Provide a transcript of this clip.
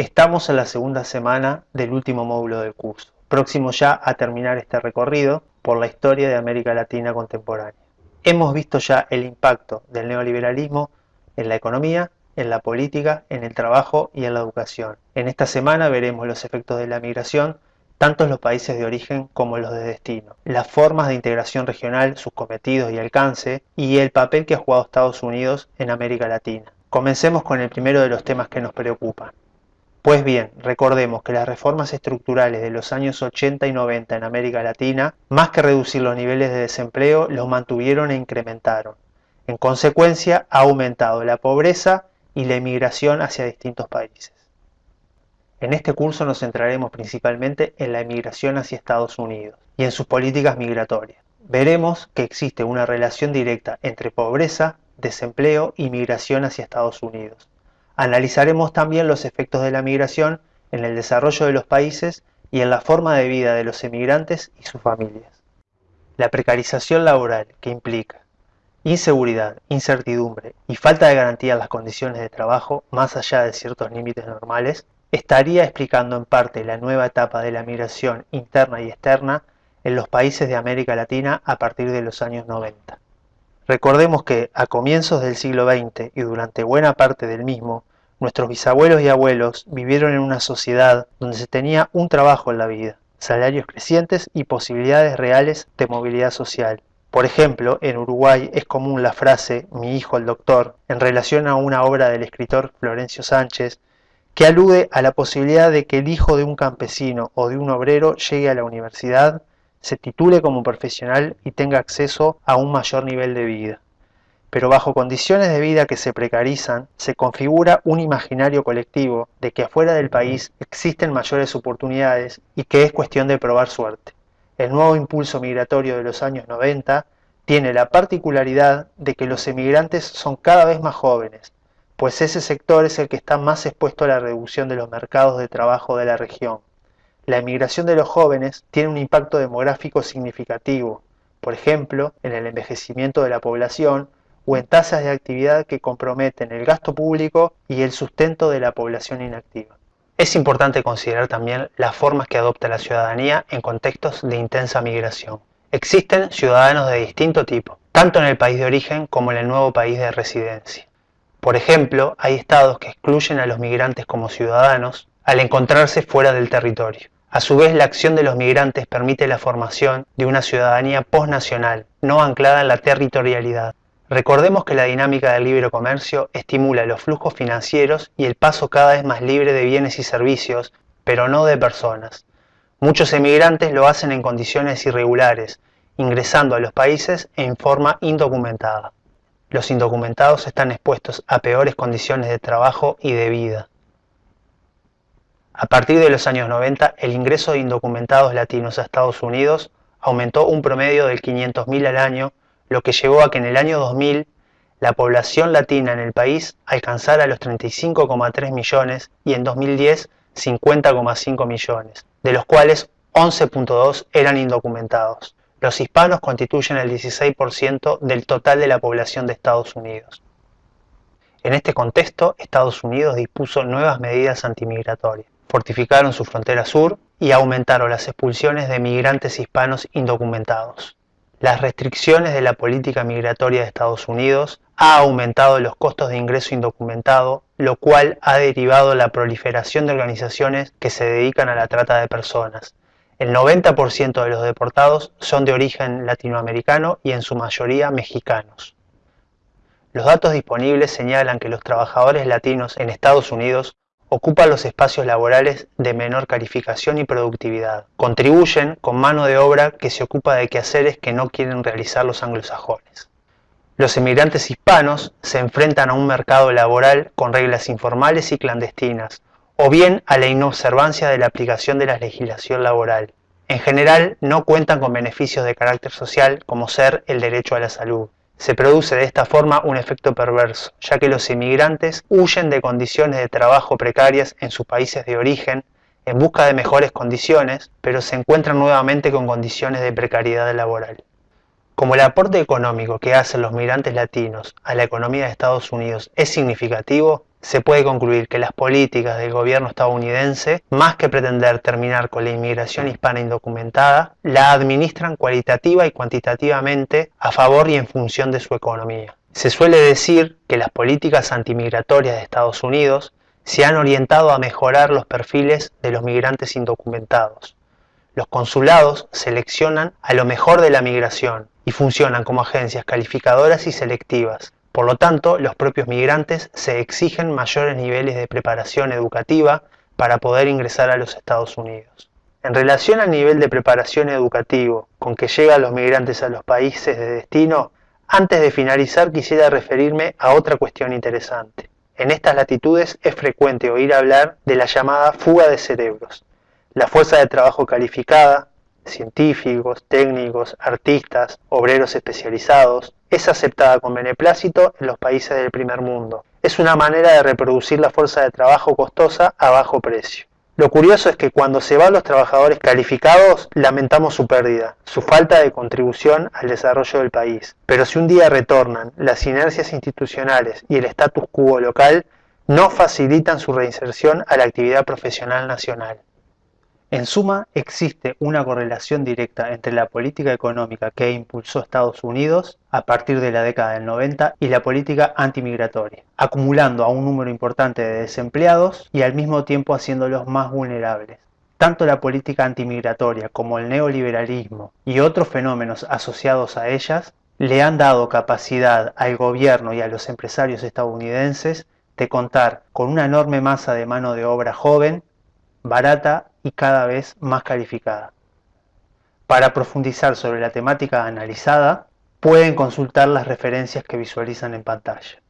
Estamos en la segunda semana del último módulo del curso, próximo ya a terminar este recorrido por la historia de América Latina contemporánea. Hemos visto ya el impacto del neoliberalismo en la economía, en la política, en el trabajo y en la educación. En esta semana veremos los efectos de la migración tanto en los países de origen como en los de destino, las formas de integración regional, sus cometidos y alcance, y el papel que ha jugado Estados Unidos en América Latina. Comencemos con el primero de los temas que nos preocupan, pues bien, recordemos que las reformas estructurales de los años 80 y 90 en América Latina, más que reducir los niveles de desempleo, los mantuvieron e incrementaron. En consecuencia, ha aumentado la pobreza y la emigración hacia distintos países. En este curso nos centraremos principalmente en la emigración hacia Estados Unidos y en sus políticas migratorias. Veremos que existe una relación directa entre pobreza, desempleo y migración hacia Estados Unidos Analizaremos también los efectos de la migración en el desarrollo de los países y en la forma de vida de los emigrantes y sus familias. La precarización laboral que implica inseguridad, incertidumbre y falta de garantía en las condiciones de trabajo más allá de ciertos límites normales, estaría explicando en parte la nueva etapa de la migración interna y externa en los países de América Latina a partir de los años 90. Recordemos que a comienzos del siglo XX y durante buena parte del mismo, Nuestros bisabuelos y abuelos vivieron en una sociedad donde se tenía un trabajo en la vida, salarios crecientes y posibilidades reales de movilidad social. Por ejemplo, en Uruguay es común la frase mi hijo el doctor en relación a una obra del escritor Florencio Sánchez que alude a la posibilidad de que el hijo de un campesino o de un obrero llegue a la universidad, se titule como profesional y tenga acceso a un mayor nivel de vida pero bajo condiciones de vida que se precarizan, se configura un imaginario colectivo de que afuera del país existen mayores oportunidades y que es cuestión de probar suerte. El nuevo impulso migratorio de los años 90 tiene la particularidad de que los emigrantes son cada vez más jóvenes, pues ese sector es el que está más expuesto a la reducción de los mercados de trabajo de la región. La emigración de los jóvenes tiene un impacto demográfico significativo, por ejemplo, en el envejecimiento de la población, o en tasas de actividad que comprometen el gasto público y el sustento de la población inactiva. Es importante considerar también las formas que adopta la ciudadanía en contextos de intensa migración. Existen ciudadanos de distinto tipo, tanto en el país de origen como en el nuevo país de residencia. Por ejemplo, hay estados que excluyen a los migrantes como ciudadanos al encontrarse fuera del territorio. A su vez, la acción de los migrantes permite la formación de una ciudadanía postnacional, no anclada en la territorialidad, Recordemos que la dinámica del libre comercio estimula los flujos financieros y el paso cada vez más libre de bienes y servicios, pero no de personas. Muchos emigrantes lo hacen en condiciones irregulares, ingresando a los países en forma indocumentada. Los indocumentados están expuestos a peores condiciones de trabajo y de vida. A partir de los años 90, el ingreso de indocumentados latinos a Estados Unidos aumentó un promedio del 500.000 al año lo que llevó a que en el año 2000 la población latina en el país alcanzara los 35,3 millones y en 2010 50,5 millones, de los cuales 11.2 eran indocumentados. Los hispanos constituyen el 16% del total de la población de Estados Unidos. En este contexto, Estados Unidos dispuso nuevas medidas antimigratorias. Fortificaron su frontera sur y aumentaron las expulsiones de migrantes hispanos indocumentados. Las restricciones de la política migratoria de Estados Unidos ha aumentado los costos de ingreso indocumentado, lo cual ha derivado la proliferación de organizaciones que se dedican a la trata de personas. El 90% de los deportados son de origen latinoamericano y en su mayoría mexicanos. Los datos disponibles señalan que los trabajadores latinos en Estados Unidos ocupan los espacios laborales de menor calificación y productividad. Contribuyen con mano de obra que se ocupa de quehaceres que no quieren realizar los anglosajones. Los emigrantes hispanos se enfrentan a un mercado laboral con reglas informales y clandestinas, o bien a la inobservancia de la aplicación de la legislación laboral. En general, no cuentan con beneficios de carácter social como ser el derecho a la salud. Se produce de esta forma un efecto perverso, ya que los inmigrantes huyen de condiciones de trabajo precarias en sus países de origen en busca de mejores condiciones, pero se encuentran nuevamente con condiciones de precariedad laboral. Como el aporte económico que hacen los migrantes latinos a la economía de Estados Unidos es significativo, se puede concluir que las políticas del gobierno estadounidense, más que pretender terminar con la inmigración hispana indocumentada, la administran cualitativa y cuantitativamente a favor y en función de su economía. Se suele decir que las políticas antimigratorias de Estados Unidos se han orientado a mejorar los perfiles de los migrantes indocumentados. Los consulados seleccionan a lo mejor de la migración y funcionan como agencias calificadoras y selectivas. Por lo tanto, los propios migrantes se exigen mayores niveles de preparación educativa para poder ingresar a los Estados Unidos. En relación al nivel de preparación educativo con que llegan los migrantes a los países de destino, antes de finalizar quisiera referirme a otra cuestión interesante. En estas latitudes es frecuente oír hablar de la llamada fuga de cerebros. La fuerza de trabajo calificada, científicos, técnicos, artistas, obreros especializados, es aceptada con beneplácito en los países del primer mundo. Es una manera de reproducir la fuerza de trabajo costosa a bajo precio. Lo curioso es que cuando se van los trabajadores calificados, lamentamos su pérdida, su falta de contribución al desarrollo del país. Pero si un día retornan, las inercias institucionales y el status quo local no facilitan su reinserción a la actividad profesional nacional. En suma, existe una correlación directa entre la política económica que impulsó Estados Unidos a partir de la década del 90 y la política antimigratoria, acumulando a un número importante de desempleados y al mismo tiempo haciéndolos más vulnerables. Tanto la política antimigratoria como el neoliberalismo y otros fenómenos asociados a ellas le han dado capacidad al gobierno y a los empresarios estadounidenses de contar con una enorme masa de mano de obra joven, barata y cada vez más calificada. Para profundizar sobre la temática analizada, pueden consultar las referencias que visualizan en pantalla.